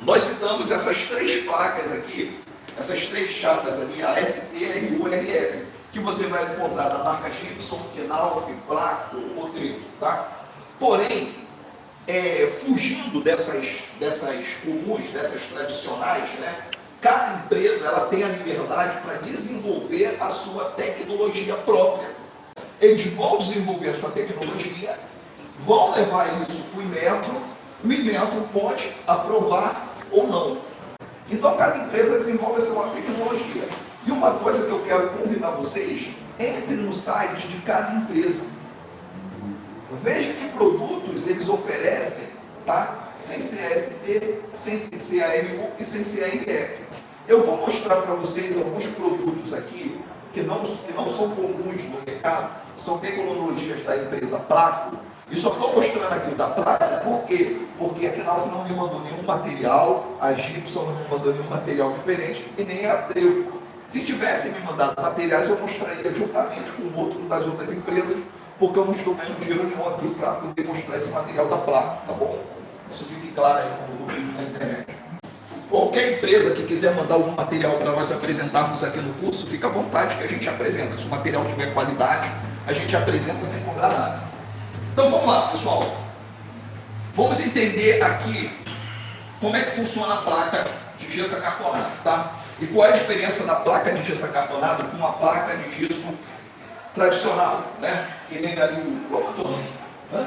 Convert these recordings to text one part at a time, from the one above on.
Nós citamos essas três placas aqui, essas três chapas ali, a ST, RU RF, que você vai encontrar da marca Gibson, Knauf, Placo Trito, tá? Porém, é, fugindo dessas, dessas comuns, dessas tradicionais, né? Cada empresa ela tem a liberdade para desenvolver a sua tecnologia própria. Eles vão desenvolver a sua tecnologia, vão levar isso para o Inmetro, o Inmetro pode aprovar ou não. Então cada empresa desenvolve a sua tecnologia. E uma coisa que eu quero convidar vocês, entre no site de cada empresa. Veja que produtos eles oferecem, tá? Sem CST, sem CAMU e sem CAIF. Eu vou mostrar para vocês alguns produtos aqui que não, que não são comuns no mercado, são tecnologias da empresa Placo. E só estou mostrando aqui o da Placo, por quê? Porque a Knauf não me mandou nenhum material, a Gibson não me mandou nenhum material diferente e nem a Treu. Se tivesse me mandado materiais, eu mostraria juntamente com outro das outras empresas, porque eu não estou ganhando dinheiro nenhum aqui para poder mostrar esse material da Placo, tá bom? Isso fique claro aí no vídeo na internet. Qualquer empresa que quiser mandar algum material para nós apresentarmos aqui no curso, fica à vontade que a gente apresenta. Se o material tiver qualidade, a gente apresenta sem cobrar nada. Então vamos lá, pessoal. Vamos entender aqui como é que funciona a placa de gesso acartonado, tá? E qual é a diferença da placa de gesso acartonado com uma placa de gesso tradicional, né? Que nem ali o... Qual é o nome? Hã?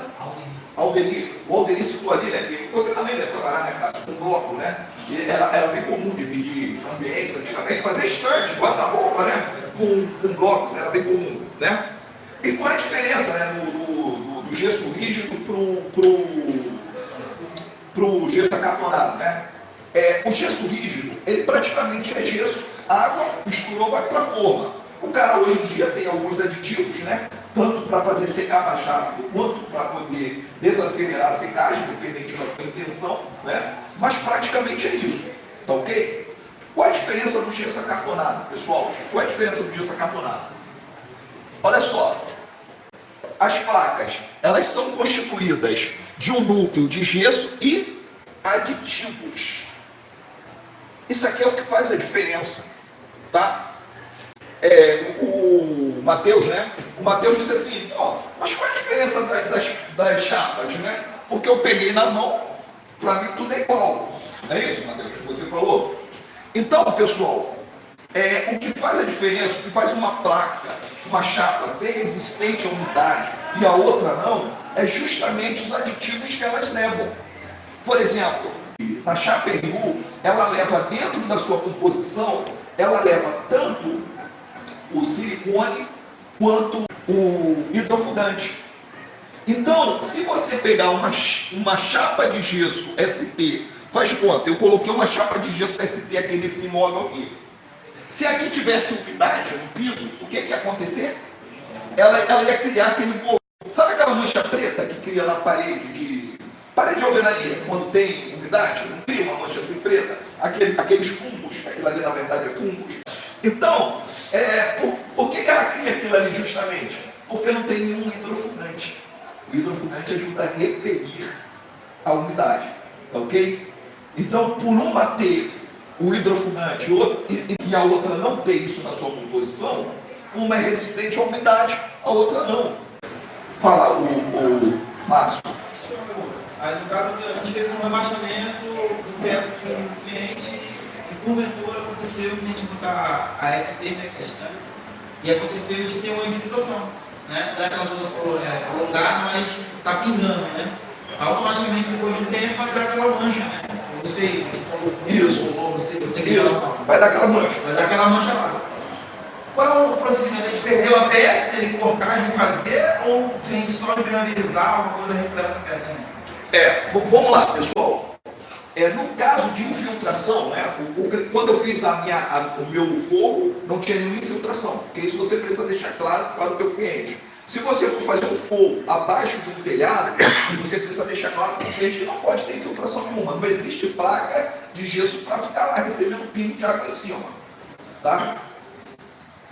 Aldenir, o Aldenir citou ali, né, que você também deve trabalhar, né, com bloco, né, que era, era bem comum dividir ambientes antigamente, fazer estande, guarda-roupa, né, com, com, blocos, era bem comum, né. E qual é a diferença, né, do, do, do gesso rígido pro, pro gesso acartonado, né? É, o gesso rígido, ele praticamente é gesso, água, misturou, vai para a forma. O cara hoje em dia tem alguns aditivos, né? tanto para fazer secar mais rápido, quanto para poder desacelerar a secagem, dependente da sua intenção, né? mas praticamente é isso, tá ok? Qual a diferença do gesso acartonado, pessoal? Qual a diferença do gesso acartonado? Olha só, as placas, elas são constituídas de um núcleo de gesso e aditivos. Isso aqui é o que faz a diferença, tá? É, o Mateus, né? O Mateus disse assim, ó, mas qual é a diferença das, das, das chapas, né? Porque eu peguei na mão, para mim tudo é igual. É isso, Mateus, que você falou? Então, pessoal, é, o que faz a diferença, o que faz uma placa, uma chapa ser resistente à umidade e a outra não, é justamente os aditivos que elas levam. Por exemplo, na chapa RU, ela leva dentro da sua composição, ela leva tanto o silicone quanto o hidrofugante. Então, se você pegar uma, uma chapa de gesso ST, faz conta, eu coloquei uma chapa de gesso ST aqui nesse móvel aqui. Se aqui tivesse umidade no piso, o que, que ia acontecer? Ela, ela ia criar aquele bolo. Sabe aquela mancha preta que cria na parede de parede de alvenaria, quando tem umidade? Não cria uma mancha assim preta? Aquele, aqueles fungos, aquilo ali na verdade é fungos. Então, é, por, por que, que ela cria aquilo ali justamente? Porque não tem nenhum hidrofugante. O hidrofugante ajuda a repelir a umidade. Tá ok? Então, por uma ter o hidrofugante e, e a outra não ter isso na sua composição, uma é resistente à umidade, a outra não. Fala, o, o Márcio. Aí, no caso, a gente fez um rebaixamento do teto um cliente porventura aconteceu de a gente botar a ST, né, que é estante, e aconteceu de ter uma infiltração, né? Dá aquela coisa é, alongada, mas está pingando, né? Automaticamente, depois de um tempo, vai dar aquela mancha, né? Sei, isso, ou isso. vai dar aquela mancha. Vai dar aquela mancha lá. Qual é o procedimento? A gente perdeu a peça, tem que cortar, refazer, ou a gente só viabilizar uma coisa recuperar essa peça ainda? É, vamos lá, pessoal. É, no caso de infiltração, né, o, o, quando eu fiz a minha, a, o meu forro, não tinha nenhuma infiltração, porque isso você precisa deixar claro para o teu cliente. Se você for fazer um forro abaixo do telhado, você precisa deixar claro para o que não pode ter infiltração nenhuma. Não existe placa de gesso para ficar lá recebendo pingo de água em cima. Tá?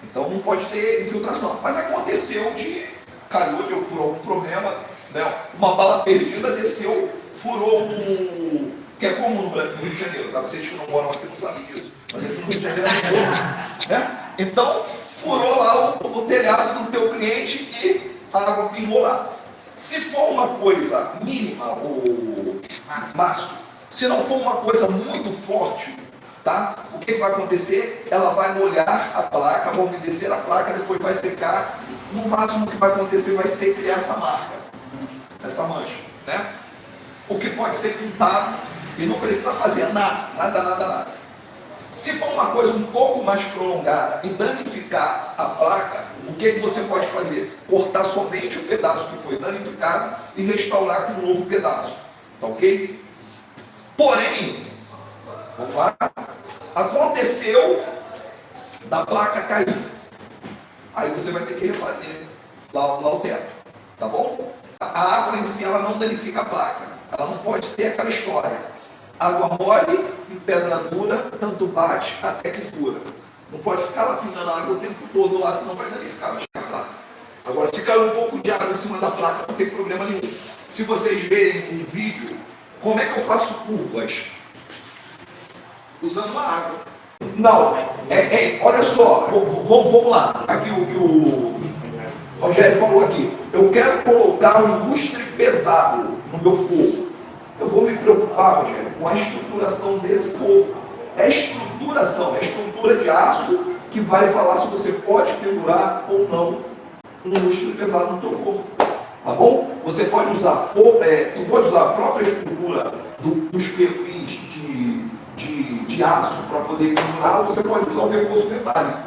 Então não pode ter infiltração. Mas aconteceu de calor, por algum problema, né, uma bala perdida desceu, furou um que é comum no Rio de Janeiro, tá? vocês que não moram aqui não sabem disso, mas aqui no Rio de Janeiro é comum, né? Então, furou lá o, o telhado do teu cliente e a água pingou lá. Se for uma coisa mínima, o Márcio, se não for uma coisa muito forte, tá? O que, que vai acontecer? Ela vai molhar a placa, vai umedecer a placa, depois vai secar. No máximo que vai acontecer vai ser criar essa marca, essa mancha, né? O que pode ser pintado e não precisa fazer nada, nada, nada, nada. Se for uma coisa um pouco mais prolongada e danificar a placa, o que, que você pode fazer? Cortar somente o pedaço que foi danificado e restaurar com um novo pedaço. Tá ok? Porém, vamos lá, aconteceu da placa cair. Aí você vai ter que refazer lá, lá o teto. Tá bom? A água em si ela não danifica a placa. Ela não pode ser aquela história. Água mole e pedra dura, tanto bate até que fura. Não pode ficar lá pingando água o tempo todo lá, senão vai danificar a placa. Agora, se cair um pouco de água em cima da placa, não tem problema nenhum. Se vocês verem um vídeo, como é que eu faço curvas? Usando uma água. Não, é, é, olha só, vamos, vamos lá. Aqui o o Rogério falou aqui. Eu quero colocar um lustre pesado no meu fogo. Eu vou me preocupar, Rogério, com a estruturação desse fogo. É estruturação, é estrutura de aço que vai falar se você pode pendurar ou não um lustre pesado no teu fogo. Tá bom? Você pode usar é, tu pode usar a própria estrutura do, dos perfis de, de, de aço para poder pendurar, ou você pode usar o reforço metálico.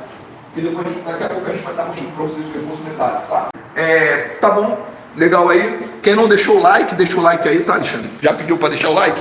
Que depois, daqui a pouco a gente vai dar motivo para vocês o reforço metálico, tá? É, tá bom? Legal aí? Quem não deixou o like, deixa o like aí, tá, Alexandre? Já pediu para deixar o like?